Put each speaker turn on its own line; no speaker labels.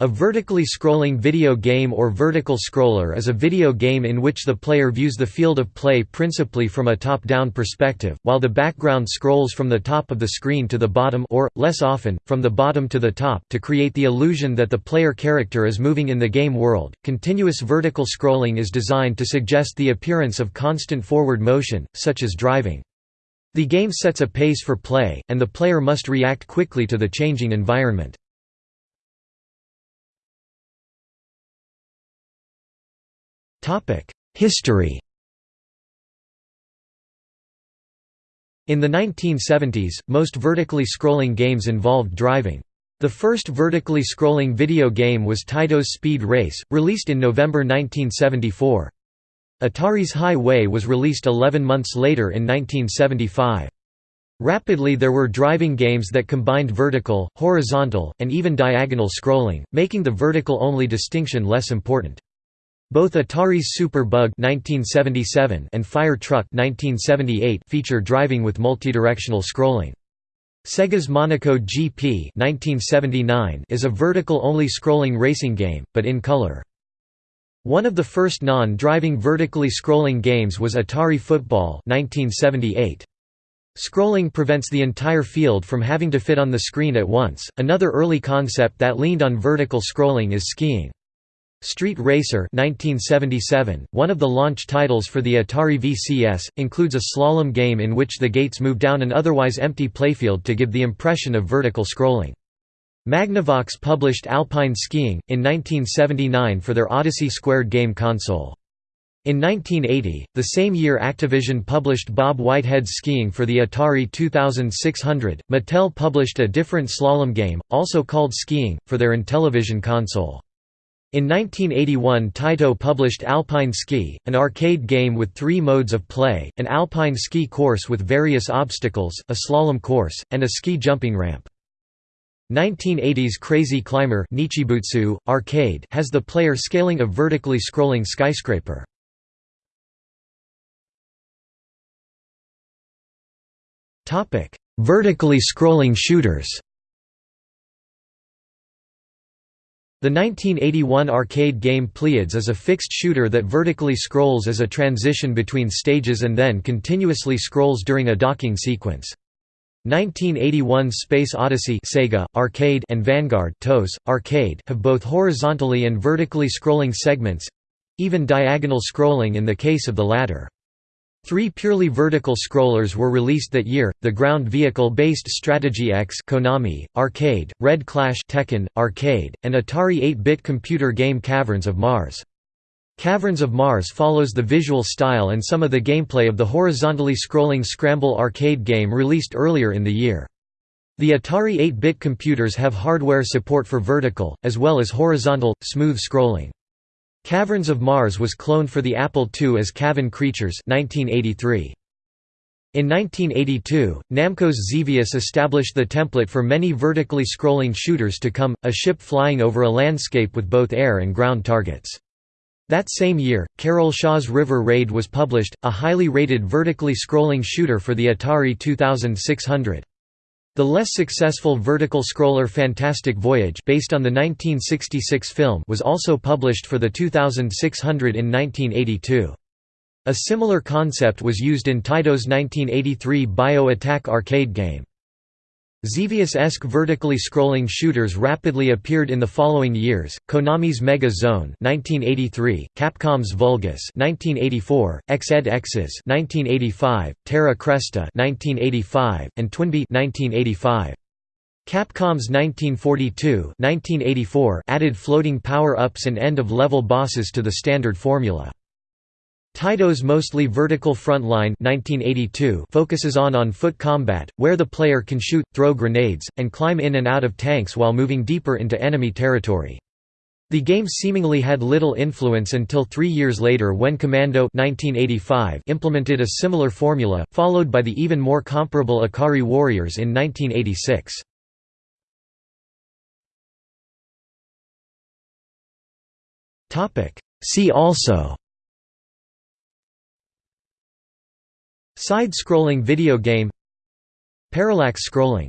A vertically scrolling video game or vertical scroller is a video game in which the player views the field of play principally from a top-down perspective, while the background scrolls from the top of the screen to the bottom or, less often, from the bottom to the top to create the illusion that the player character is moving in the game world. Continuous vertical scrolling is designed to suggest the appearance of constant forward motion, such as driving. The game sets a pace for play, and the player must react quickly to the changing environment. History In the 1970s, most vertically scrolling games involved driving. The first vertically scrolling video game was Taito's Speed Race, released in November 1974. Atari's Hi-Way was released 11 months later in 1975. Rapidly there were driving games that combined vertical, horizontal, and even diagonal scrolling, making the vertical-only distinction less important. Both Atari's Super Bug (1977) and Fire Truck (1978) feature driving with multidirectional scrolling. Sega's Monaco GP (1979) is a vertical-only scrolling racing game, but in color. One of the first non-driving vertically scrolling games was Atari Football (1978). Scrolling prevents the entire field from having to fit on the screen at once. Another early concept that leaned on vertical scrolling is skiing. Street Racer 1977, one of the launch titles for the Atari VCS, includes a slalom game in which the gates move down an otherwise empty playfield to give the impression of vertical scrolling. Magnavox published Alpine Skiing, in 1979 for their Odyssey Squared game console. In 1980, the same year Activision published Bob Whitehead's Skiing for the Atari 2600, Mattel published a different slalom game, also called Skiing, for their Intellivision console. In 1981 Taito published Alpine Ski, an arcade game with three modes of play, an alpine ski course with various obstacles, a slalom course, and a ski jumping ramp. 1980s Crazy Climber Nichibutsu, arcade has the player scaling a vertically scrolling skyscraper. Vertically scrolling shooters The 1981 arcade game Pleiades is a fixed shooter that vertically scrolls as a transition between stages and then continuously scrolls during a docking sequence. 1981 Space Odyssey Sega, arcade and Vanguard TOS, arcade have both horizontally and vertically scrolling segments—even diagonal scrolling in the case of the latter. Three purely vertical scrollers were released that year: the ground vehicle-based Strategy X Konami, Arcade, Red Clash Tehkan, Arcade, and Atari 8-bit computer game Caverns of Mars. Caverns of Mars follows the visual style and some of the gameplay of the horizontally scrolling Scramble arcade game released earlier in the year. The Atari 8-bit computers have hardware support for vertical, as well as horizontal, smooth scrolling. Caverns of Mars was cloned for the Apple II as Cavern Creatures 1983. In 1982, Namco's Xevious established the template for many vertically scrolling shooters to come, a ship flying over a landscape with both air and ground targets. That same year, Carol Shaw's River Raid was published, a highly rated vertically scrolling shooter for the Atari 2600. The less successful vertical scroller Fantastic Voyage based on the 1966 film was also published for the 2600 in 1982. A similar concept was used in Taito's 1983 Bio Attack arcade game. Xevious-esque vertically scrolling shooters rapidly appeared in the following years: Konami's Mega Zone (1983), Capcom's Vulgus (1984), Exed Exes (1985), Terra Cresta (1985), and Twinbee (1985). Capcom's 1942 1984 added floating power-ups and end-of-level bosses to the standard formula. Taito's mostly vertical front line 1982 focuses on on-foot combat, where the player can shoot, throw grenades, and climb in and out of tanks while moving deeper into enemy territory. The game seemingly had little influence until three years later when Commando 1985 implemented a similar formula, followed by the even more comparable Ikari Warriors in 1986. See also Side-scrolling video game Parallax scrolling